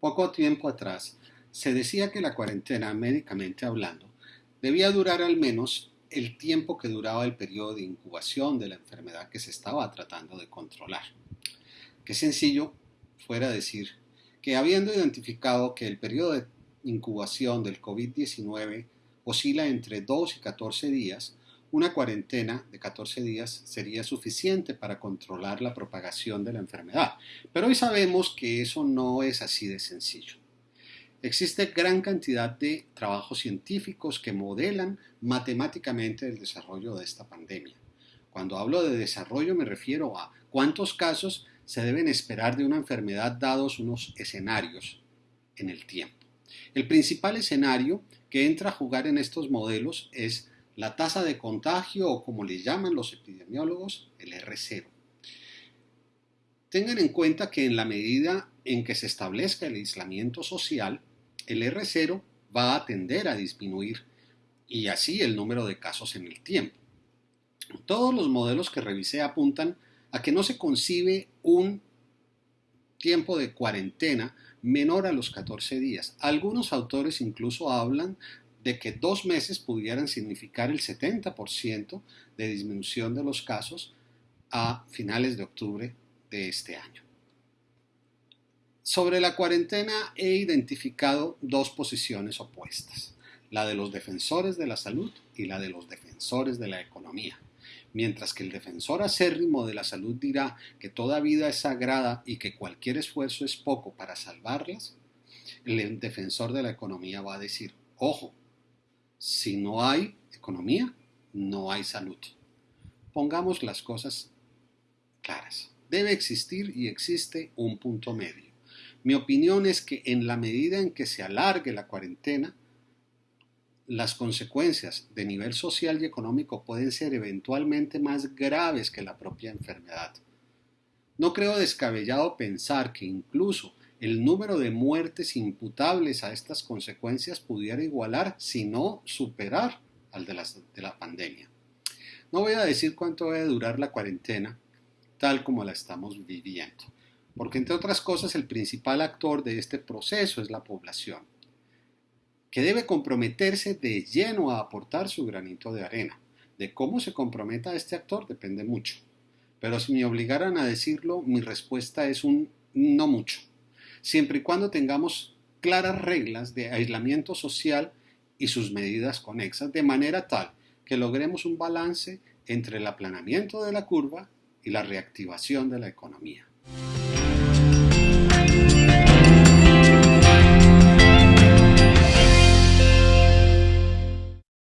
Poco tiempo atrás se decía que la cuarentena, médicamente hablando, debía durar al menos el tiempo que duraba el periodo de incubación de la enfermedad que se estaba tratando de controlar. Qué sencillo fuera decir que habiendo identificado que el periodo de incubación del COVID-19 oscila entre 2 y 14 días, una cuarentena de 14 días sería suficiente para controlar la propagación de la enfermedad. Pero hoy sabemos que eso no es así de sencillo. Existe gran cantidad de trabajos científicos que modelan matemáticamente el desarrollo de esta pandemia. Cuando hablo de desarrollo me refiero a cuántos casos se deben esperar de una enfermedad dados unos escenarios en el tiempo. El principal escenario que entra a jugar en estos modelos es la tasa de contagio o como le llaman los epidemiólogos, el R0. Tengan en cuenta que en la medida en que se establezca el aislamiento social, el R0 va a tender a disminuir y así el número de casos en el tiempo. Todos los modelos que revisé apuntan a que no se concibe un tiempo de cuarentena menor a los 14 días. Algunos autores incluso hablan de que dos meses pudieran significar el 70% de disminución de los casos a finales de octubre de este año. Sobre la cuarentena he identificado dos posiciones opuestas, la de los defensores de la salud y la de los defensores de la economía. Mientras que el defensor acérrimo de la salud dirá que toda vida es sagrada y que cualquier esfuerzo es poco para salvarlas, el defensor de la economía va a decir, ojo, si no hay economía, no hay salud. Pongamos las cosas claras. Debe existir y existe un punto medio. Mi opinión es que en la medida en que se alargue la cuarentena, las consecuencias de nivel social y económico pueden ser eventualmente más graves que la propia enfermedad. No creo descabellado pensar que incluso el número de muertes imputables a estas consecuencias pudiera igualar, si no superar, al de, la pandemia. No voy a decir cuánto debe durar la cuarentena, tal como la estamos viviendo, porque entre otras cosas el principal actor de este proceso es la población, que debe comprometerse de lleno a aportar su granito de arena. De cómo se comprometa este actor depende mucho, pero si me obligaran a decirlo, mi respuesta es un no mucho siempre y cuando tengamos claras reglas de aislamiento social y sus medidas conexas, de manera tal que logremos un balance entre el aplanamiento de la curva y la reactivación de la economía.